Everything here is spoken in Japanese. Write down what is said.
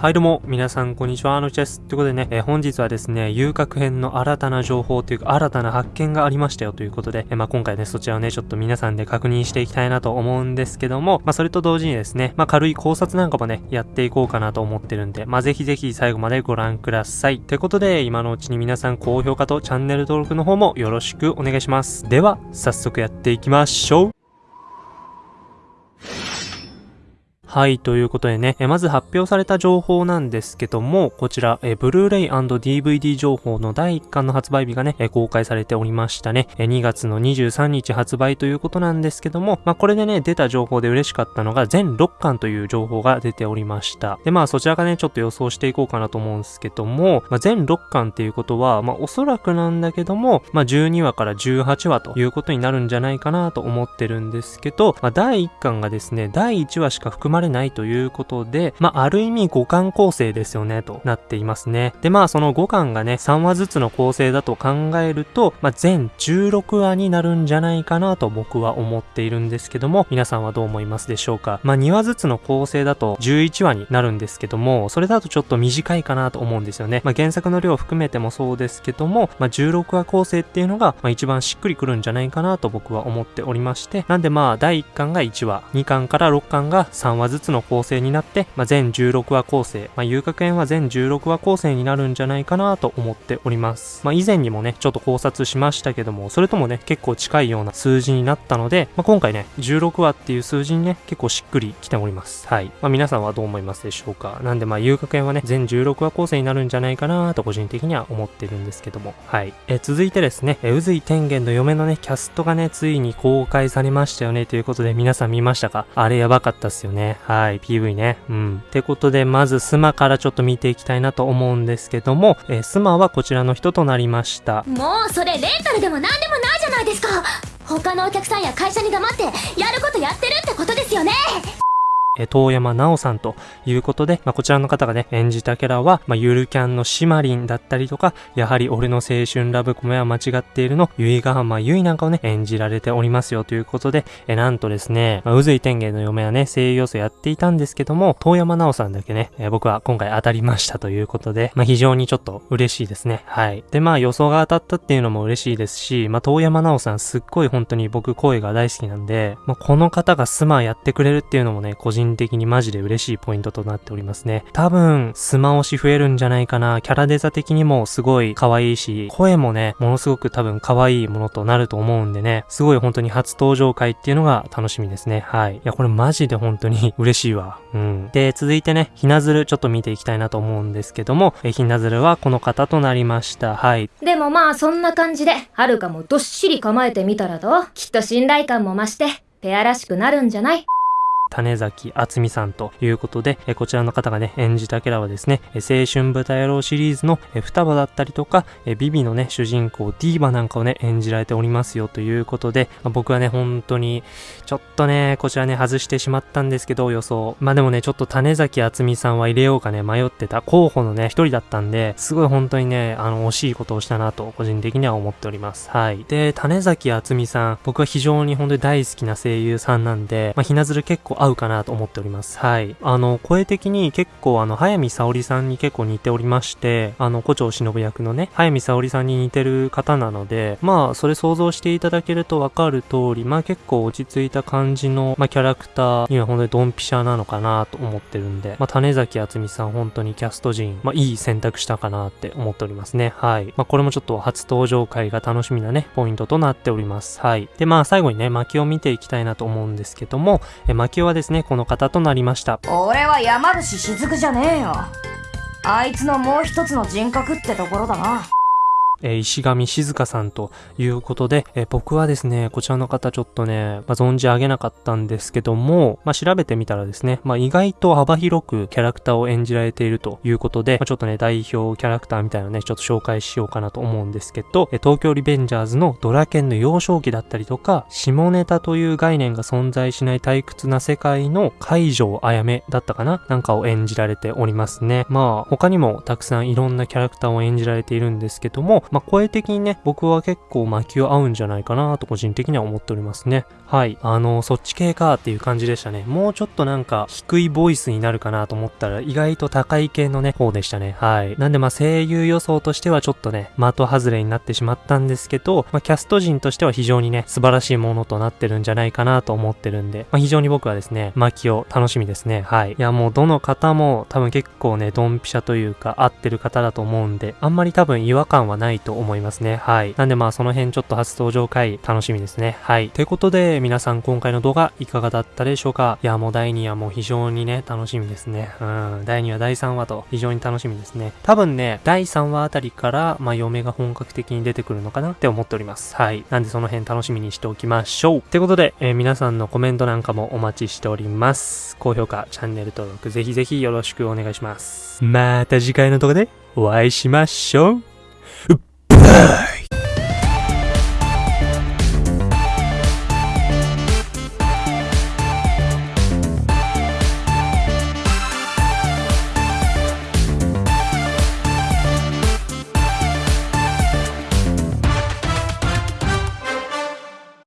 はいどうも、皆さんこんにちは、あのちです。ということでね、えー、本日はですね、遊郭編の新たな情報というか、新たな発見がありましたよということで、えー、まあ今回ね、そちらをね、ちょっと皆さんで確認していきたいなと思うんですけども、まあそれと同時にですね、まあ軽い考察なんかもね、やっていこうかなと思ってるんで、まあぜひぜひ最後までご覧ください。ということで、今のうちに皆さん高評価とチャンネル登録の方もよろしくお願いします。では、早速やっていきましょう。はい、ということでね、えまず発表された情報なんですけども、こちら、えブルーレイ &DVD 情報の第1巻の発売日がね、え公開されておりましたね。え2月の23日発売ということなんですけども、まあ、これでね、出た情報で嬉しかったのが、全6巻という情報が出ておりました。で、まあ、そちらがね、ちょっと予想していこうかなと思うんですけども、まあ、全6巻っていうことは、まあ、おそらくなんだけども、まあ、12話から18話ということになるんじゃないかなと思ってるんですけど、まあ、第1巻がですね、第1話しか含まれれないということで、まあ、ある意味5巻構成ですよね、となっていますね。で、まあ、その5巻がね、3話ずつの構成だと考えると、まあ、全16話になるんじゃないかなと僕は思っているんですけども、皆さんはどう思いますでしょうかまあ、2話ずつの構成だと11話になるんですけども、それだとちょっと短いかなと思うんですよね。まあ、原作の量を含めてもそうですけども、まあ、16話構成っていうのが、まあ、一番しっくりくるんじゃないかなと僕は思っておりまして、なんでまあ、第1巻が1話、2巻から6巻が3話ずつの構成になって、まあ、全16話構成、まあ、遊郭園は全16話構成になるんじゃないかなと思っております。まあ、以前にもね、ちょっと考察しましたけども、それともね、結構近いような数字になったので、まあ、今回ね、16話っていう数字にね、結構しっくりきております。はい。まあ、皆さんはどう思いますでしょうか？なんでまあ、遊郭園はね、全16話構成になるんじゃないかなと個人的には思ってるんですけども、はい。え続いてですね、え宇髄天元の嫁のね、キャストがね、ついに公開されましたよね、ということで皆さん見ましたか？あれやばかったっすよね。はい。PV ね。うん。ってことで、まずスマからちょっと見ていきたいなと思うんですけども、えー、スマはこちらの人となりました。もうそれレンタルでも何でもないじゃないですか他のお客さんや会社に黙ってやることやってるってことですよねえ遠山奈緒さんということで、まあ、こちらの方がね、演じたキャラは、まあ、ゆるキャンのシマリンだったりとか、やはり俺の青春ラブコメは間違っているの、ゆいがはまゆいなんかをね、演じられておりますよということで、えなんとですね、まあ、うずい天元の嫁はね、声優要素やっていたんですけども、遠山奈緒さんだけね、え僕は今回当たりましたということで、まあ、非常にちょっと嬉しいですね。はい。で、まあ予想が当たったっていうのも嬉しいですし、まあ、遠山奈緒さんすっごい本当に僕声が大好きなんで、まあ、この方がスマやってくれるっていうのもね、個人的にマジで嬉しいポイントとなっておりますね。多分、スマ推し増えるんじゃないかな。キャラデザ的にもすごい可愛いし、声もね、ものすごく多分可愛いものとなると思うんでね、すごい本当に初登場回っていうのが楽しみですね。はい。いや、これマジで本当に嬉しいわ。うん。で、続いてね、ひなずるちょっと見ていきたいなと思うんですけども、えひなずるはこの方となりました。はい。でもまあ、そんな感じで、はるかもどっしり構えてみたらどうきっと信頼感も増して、ペアらしくなるんじゃない？種崎厚美さんということで、えこちらの方がね、演じたキャラはですね、青春豚野郎シリーズのえ双葉だったりとか、えビビのね、主人公ディーバなんかをね、演じられておりますよということで、まあ、僕はね、本当に、ちょっとね、こちらね、外してしまったんですけど、予想。まあでもね、ちょっと種崎厚美さんは入れようかね、迷ってた候補のね、一人だったんで、すごい本当にね、あの、惜しいことをしたなと、個人的には思っております。はい。で、種崎厚美さん、僕は非常に本当に大好きな声優さんなんで、まあ、ひなずる結構合うかなと思っております。はい。あの、声的に結構あの、早見沙織さんに結構似ておりまして、あの、古町忍役のね、早見沙織さんに似てる方なので、まあ、それ想像していただけるとわかる通り、まあ結構落ち着いた感じの、まあキャラクターには本当にドンピシャなのかなと思ってるんで、まあ種崎厚美さん本当にキャスト陣、まあいい選択したかなって思っておりますね。はい。まあこれもちょっと初登場回が楽しみなね、ポイントとなっております。はい。で、まあ最後にね、巻きを見ていきたいなと思うんですけども、え巻きはですね、この方となりました。俺は山伏雫じゃねえよ。あいつのもう一つの人格ってところだな。え、石上静香さんということで、え、僕はですね、こちらの方ちょっとね、まあ、存じ上げなかったんですけども、まあ、調べてみたらですね、まあ、意外と幅広くキャラクターを演じられているということで、ま、ちょっとね、代表キャラクターみたいなね、ちょっと紹介しようかなと思うんですけど、え、東京リベンジャーズのドラケンの幼少期だったりとか、下ネタという概念が存在しない退屈な世界の海上あやめだったかななんかを演じられておりますね。まあ、他にもたくさんいろんなキャラクターを演じられているんですけども、まあ、声的にね、僕は結構マキオ合うんじゃないかなと個人的には思っておりますね。はい。あの、そっち系かっていう感じでしたね。もうちょっとなんか低いボイスになるかなと思ったら意外と高い系のね、方でしたね。はい。なんでまあ声優予想としてはちょっとね、的外れになってしまったんですけど、まあ、キャスト陣としては非常にね、素晴らしいものとなってるんじゃないかなと思ってるんで、まあ、非常に僕はですね、マキオ楽しみですね。はい。いやもうどの方も多分結構ね、ドンピシャというか合ってる方だと思うんで、あんまり多分違和感はないと思いますね。はい。なんでまあその辺ちょっと初登場回楽しみですね。はい。ということで、皆さん今回の動画いかがだったでしょうか？いやもう第2話も非常にね、楽しみですね。うん。第2話、第3話と非常に楽しみですね。多分ね、第3話あたりから、まあ嫁が本格的に出てくるのかな？って思っております。はい。なんでその辺楽しみにしておきましょう。ってことで、えー、皆さんのコメントなんかもお待ちしております。高評価、チャンネル登録、ぜひぜひよろしくお願いします。また次回の動画でお会いしましょう。バイ